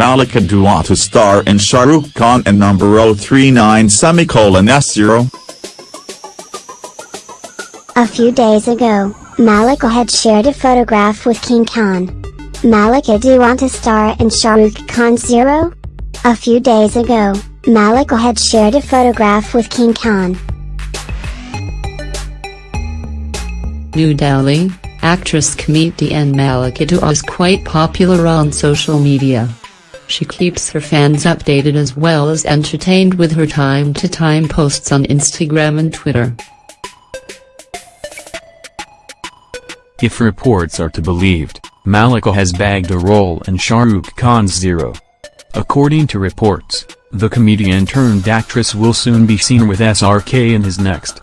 Malika Dua to star in Shah Rukh Khan and number 039 semicolon S0. A few days ago, Malika had shared a photograph with King Khan. Malika Dua to star in Shah Rukh Khan Zero? A few days ago, Malika had shared a photograph with King Khan. New Delhi, actress and Malika Dua is quite popular on social media. She keeps her fans updated as well as entertained with her time-to-time -time posts on Instagram and Twitter. If reports are to be believed, Malika has bagged a role in Shah Rukh Khan's Zero. According to reports, the comedian-turned-actress will soon be seen with SRK in his next.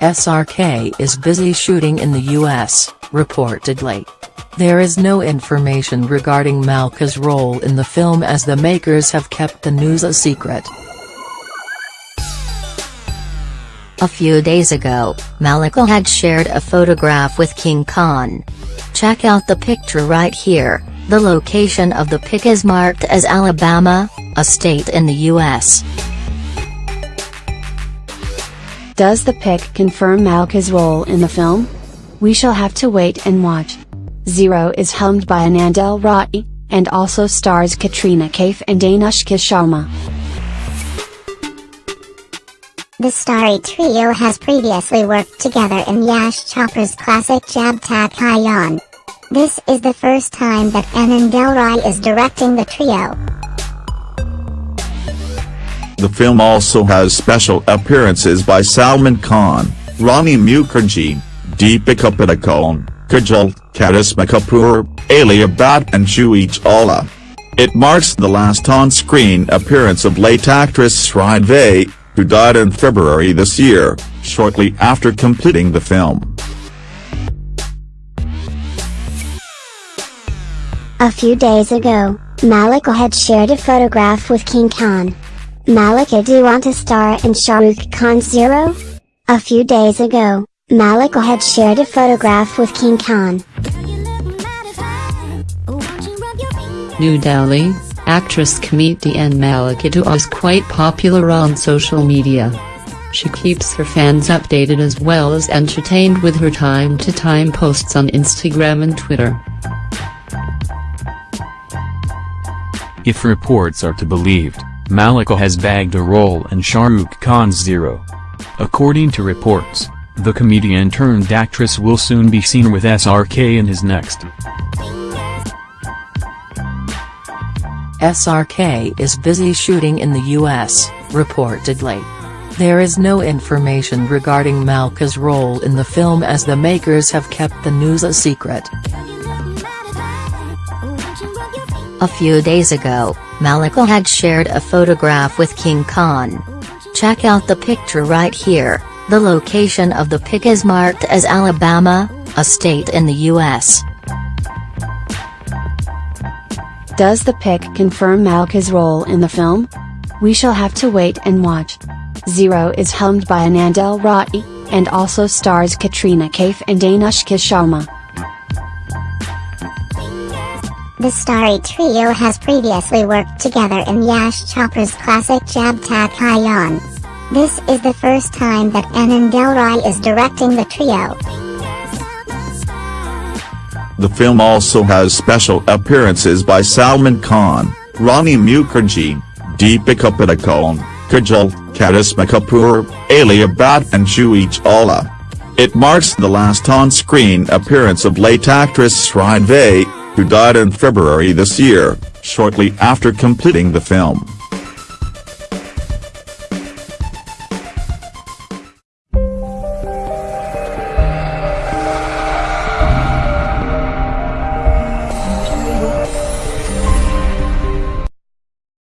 SRK is busy shooting in the US, reportedly. There is no information regarding Malika's role in the film as the makers have kept the news a secret. A few days ago, Malika had shared a photograph with King Khan. Check out the picture right here, the location of the pic is marked as Alabama, a state in the U.S. Does the pic confirm Malika's role in the film? We shall have to wait and watch. Zero is helmed by Anand L. Rai, and also stars Katrina Kaif and Anushka Sharma. The starry trio has previously worked together in Yash Chopra's classic Jab Tak Hai Jaan. This is the first time that Anand L. Rai is directing the trio. The film also has special appearances by Salman Khan, Rani Mukherjee, Deepika Padukone, Kajol, Karisma Kapoor, Alia Bhatt and Juhi Chawla. It marks the last on-screen appearance of late actress Sridevi, who died in February this year, shortly after completing the film. A few days ago, Malika had shared a photograph with King Khan. Malika do you want to star in Shah Rukh Khan Zero? A few days ago, Malika had shared a photograph with King Khan. New Delhi, actress comedian Malika Dua is quite popular on social media. She keeps her fans updated as well as entertained with her time-to-time -time posts on Instagram and Twitter. If reports are to be believed, Malika has bagged a role in Shah Rukh Khan's Zero. According to reports, the comedian-turned-actress will soon be seen with SRK in his next. SRK is busy shooting in the US, reportedly. There is no information regarding Malika's role in the film as the makers have kept the news a secret. A few days ago, Malika had shared a photograph with King Khan. Check out the picture right here, the location of the pic is marked as Alabama, a state in the US. Does the pic confirm Malika's role in the film? We shall have to wait and watch. Zero is helmed by Anand L. Rai, and also stars Katrina Kaif and Anushka Sharma. The starry trio has previously worked together in Yash Chopra's classic Jab Tak Hai Jaan. This is the first time that Anand L. Rai is directing the trio. The film also has special appearances by Salman Khan, Rani Mukherjee, Deepika Padukone, Kajol, Karisma Kapoor, Alia Bhatt and Juhi Chawla. It marks the last on-screen appearance of late actress Sridevi, who died in February this year, shortly after completing the film.